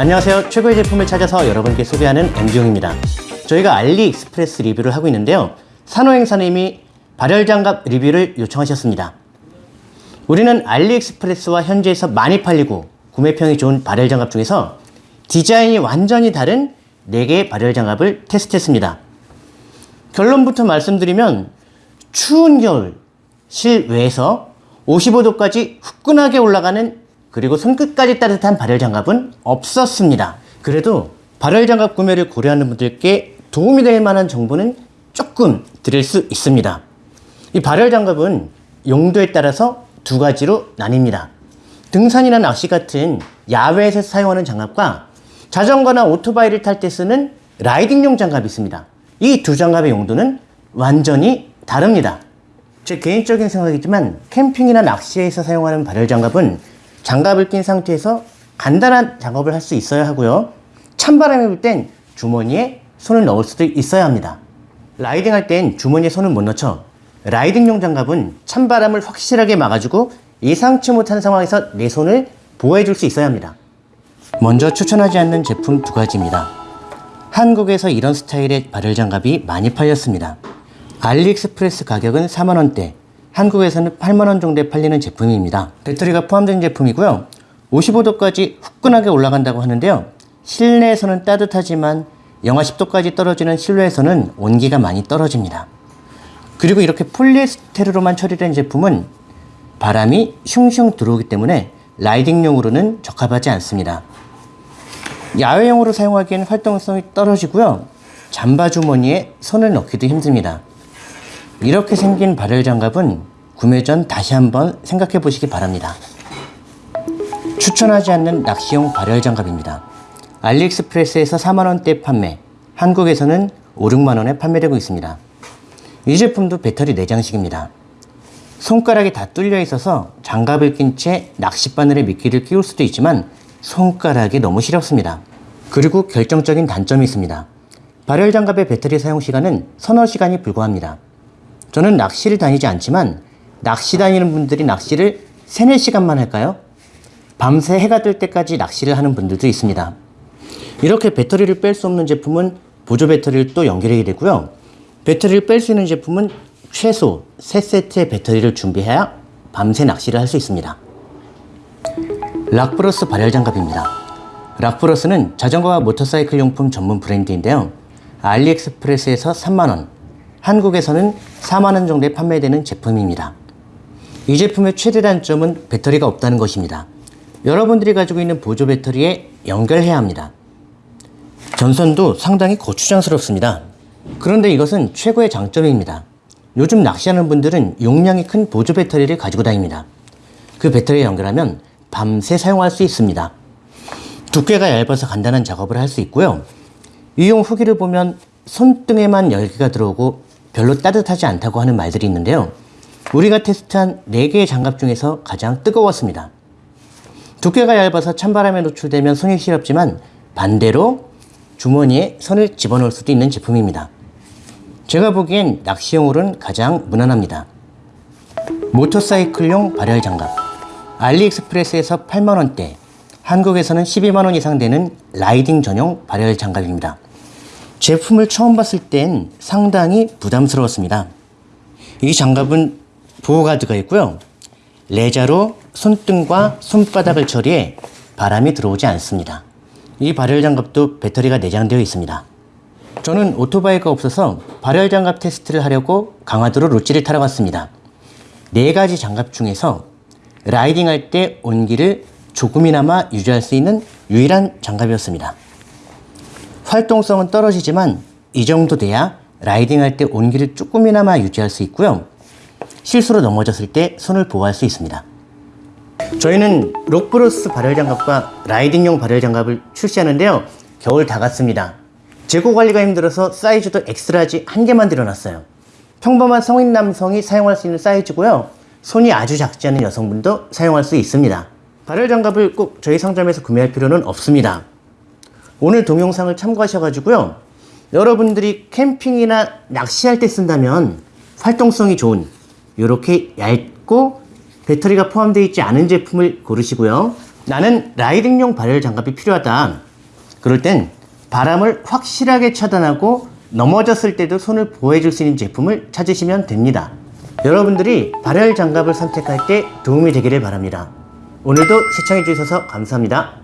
안녕하세요. 최고의 제품을 찾아서 여러분께 소개하는 MG용입니다. 저희가 알리익스프레스 리뷰를 하고 있는데요. 산호행사님이 발열장갑 리뷰를 요청하셨습니다. 우리는 알리익스프레스와 현지에서 많이 팔리고 구매평이 좋은 발열장갑 중에서 디자인이 완전히 다른 4개의 발열장갑을 테스트했습니다. 결론부터 말씀드리면 추운 겨울 실외에서 55도까지 후끈하게 올라가는 그리고 손끝까지 따뜻한 발열 장갑은 없었습니다. 그래도 발열 장갑 구매를 고려하는 분들께 도움이 될 만한 정보는 조금 드릴 수 있습니다. 이 발열 장갑은 용도에 따라서 두 가지로 나뉩니다. 등산이나 낚시 같은 야외에서 사용하는 장갑과 자전거나 오토바이를 탈 때 쓰는 라이딩용 장갑이 있습니다. 이 두 장갑의 용도는 완전히 다릅니다. 제 개인적인 생각이지만 캠핑이나 낚시에서 사용하는 발열 장갑은 장갑을 낀 상태에서 간단한 작업을 할 수 있어야 하고요. 찬바람이 불 땐 주머니에 손을 넣을 수도 있어야 합니다. 라이딩 할 땐 주머니에 손을 못 넣죠. 라이딩용 장갑은 찬바람을 확실하게 막아주고 예상치 못한 상황에서 내 손을 보호해 줄 수 있어야 합니다. 먼저 추천하지 않는 제품 두 가지입니다. 한국에서 이런 스타일의 발열 장갑이 많이 팔렸습니다. 알리익스프레스 가격은 4만원대, 한국에서는 8만원 정도에 팔리는 제품입니다. 배터리가 포함된 제품이고요. 55도까지 후끈하게 올라간다고 하는데요. 실내에서는 따뜻하지만 영하 10도까지 떨어지는 실내에서는 온기가 많이 떨어집니다. 그리고 이렇게 폴리에스테르로만 처리된 제품은 바람이 슝슝 들어오기 때문에 라이딩용으로는 적합하지 않습니다. 야외용으로 사용하기엔 활동성이 떨어지고요. 잠바 주머니에 손을 넣기도 힘듭니다. 이렇게 생긴 발열 장갑은 구매 전 다시 한번 생각해 보시기 바랍니다. 추천하지 않는 낚시용 발열 장갑입니다. 알리익스프레스에서 4만원대 판매, 한국에서는 5, 6만원에 판매되고 있습니다. 이 제품도 배터리 내장식입니다. 손가락이 다 뚫려 있어서 장갑을 낀 채 낚싯바늘에 미끼를 끼울 수도 있지만 손가락이 너무 시렵습니다. 그리고 결정적인 단점이 있습니다. 발열 장갑의 배터리 사용 시간은 서너 시간이 불과합니다. 저는 낚시를 다니지 않지만 낚시 다니는 분들이 낚시를 3, 4시간만 할까요? 밤새 해가 뜰 때까지 낚시를 하는 분들도 있습니다. 이렇게 배터리를 뺄 수 없는 제품은 보조 배터리를 또 연결하게 되고요. 배터리를 뺄 수 있는 제품은 최소 3세트의 배터리를 준비해야 밤새 낚시를 할 수 있습니다. 락브러스 발열 장갑입니다. 락브러스는 자전거와 모터사이클 용품 전문 브랜드인데요. 알리익스프레스에서 3만원, 한국에서는 4만원 정도에 판매되는 제품입니다. 이 제품의 최대 단점은 배터리가 없다는 것입니다. 여러분들이 가지고 있는 보조 배터리에 연결해야 합니다. 전선도 상당히 고추장스럽습니다. 그런데 이것은 최고의 장점입니다. 요즘 낚시하는 분들은 용량이 큰 보조 배터리를 가지고 다닙니다. 그 배터리에 연결하면 밤새 사용할 수 있습니다. 두께가 얇아서 간단한 작업을 할 수 있고요. 이용 후기를 보면 손등에만 열기가 들어오고 별로 따뜻하지 않다고 하는 말들이 있는데요. 우리가 테스트한 4개의 장갑 중에서 가장 뜨거웠습니다. 두께가 얇아서 찬바람에 노출되면 손이 시렵지만 반대로 주머니에 손을 집어넣을 수도 있는 제품입니다. 제가 보기엔 낚시용으로는 가장 무난합니다. 모터사이클용 발열 장갑 알리익스프레스에서 8만원대 한국에서는 12만원 이상 되는 라이딩 전용 발열 장갑입니다. 제품을 처음 봤을 땐 상당히 부담스러웠습니다. 이 장갑은 보호가드가 있고요. 레자로 손등과 손바닥을 처리해 바람이 들어오지 않습니다. 이 발열 장갑도 배터리가 내장되어 있습니다. 저는 오토바이가 없어서 발열 장갑 테스트를 하려고 강화도로 루지를 타러 갔습니다. 네 가지 장갑 중에서 riding 할 때 온기를 조금이나마 유지할 수 있는 유일한 장갑이었습니다. 활동성은 떨어지지만 이 정도 돼야 riding 할 때 온기를 조금이나마 유지할 수 있고요. 실수로 넘어졌을 때 손을 보호할 수 있습니다. 저희는 록브로스 발열장갑과 riding용 발열장갑을 출시하는데요. 겨울 다 갔습니다. 재고 관리가 힘들어서 사이즈도 X-large 한 개만 들여놨어요. 평범한 성인 남성이 사용할 수 있는 사이즈고요. 손이 아주 작지 않은 여성분도 사용할 수 있습니다. 발열 장갑을 꼭 저희 상점에서 구매할 필요는 없습니다. 오늘 동영상을 참고하셔가지고요. 여러분들이 캠핑이나 낚시할 때 쓴다면 활동성이 좋은 이렇게 얇고 배터리가 포함되어 있지 않은 제품을 고르시고요. 나는 라이딩용 발열 장갑이 필요하다. 그럴 땐 바람을 확실하게 차단하고 넘어졌을 때도 손을 보호해줄 수 있는 제품을 찾으시면 됩니다. 여러분들이 발열 장갑을 선택할 때 도움이 되기를 바랍니다. 오늘도 시청해주셔서 감사합니다.